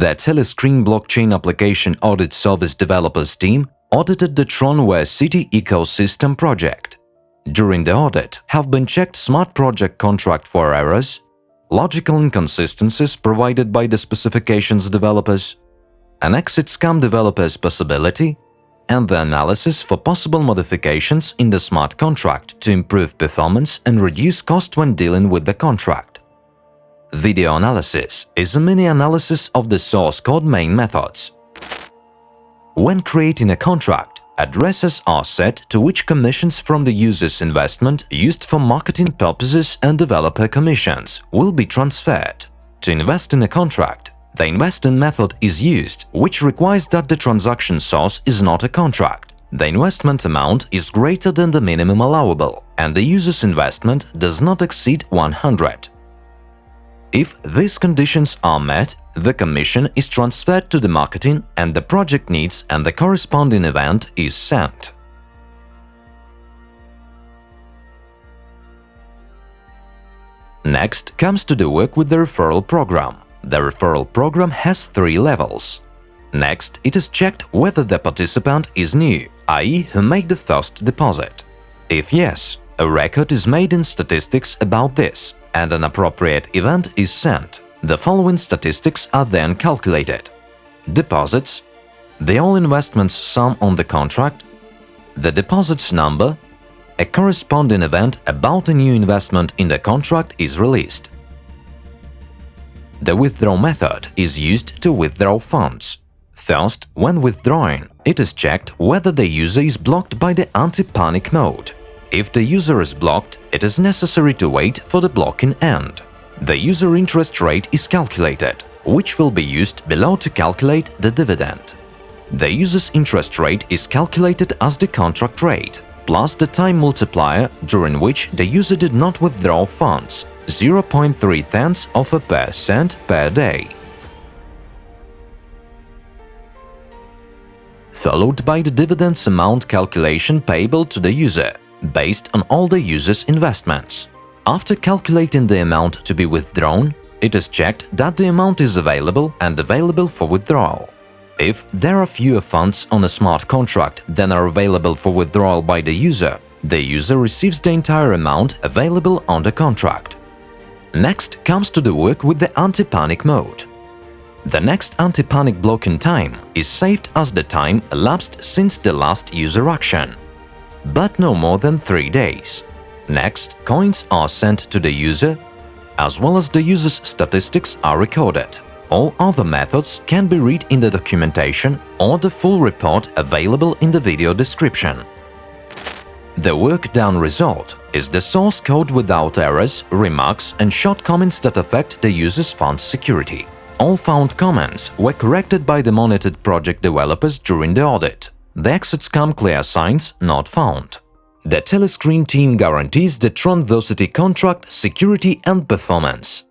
The Telescreen blockchain application audit service developers team audited the Tronversity ecosystem project. During the audit have been checked smart project contract for errors, logical inconsistencies provided by the specifications developers, an exit scam developer's possibility, and the analysis for possible modifications in the smart contract to improve performance and reduce cost when dealing with the contract. Video analysis is a mini-analysis of the source code main methods. When creating a contract, addresses are set to which commissions from the user's investment used for marketing purposes and developer commissions will be transferred. To invest in a contract, the investing method is used, which requires that the transaction source is not a contract. The investment amount is greater than the minimum allowable, and the user's investment does not exceed 100. If these conditions are met, the commission is transferred to the marketing and the project needs and the corresponding event is sent. Next comes to the work with the referral program. The referral program has three levels. Next, it is checked whether the participant is new, i.e. who made the first deposit. If yes, a record is made in statistics about this, and an appropriate event is sent. The following statistics are then calculated. Deposits, the all investments sum on the contract, the deposits number, a corresponding event about a new investment in the contract is released. The withdraw method is used to withdraw funds. First, when withdrawing, it is checked whether the user is blocked by the anti-panic mode. If the user is blocked, it is necessary to wait for the blocking end. The user interest rate is calculated, which will be used below to calculate the dividend. The user's interest rate is calculated as the contract rate, plus the time multiplier during which the user did not withdraw funds, 0.3 tenths of a percent per day. Followed by the dividends amount calculation payable to the user, based on all the user's investments. After calculating the amount to be withdrawn, it is checked that the amount is available and available for withdrawal. If there are fewer funds on a smart contract than are available for withdrawal by the user, the user receives the entire amount available on the contract. Next comes to the work with the anti-panic mode. The next anti-panic blocking time is saved as the time elapsed since the last user action, but no more than 3 days. Next, coins are sent to the user, as well as the user's statistics are recorded. All other methods can be read in the documentation or the full report available in the video description. The work done result is the source code without errors, remarks and shortcomings that affect the user's fund security. All found comments were corrected by the monitored project developers during the audit. The exit scam clear signs not found. The Telescreen team guarantees the Tronversity contract security and performance.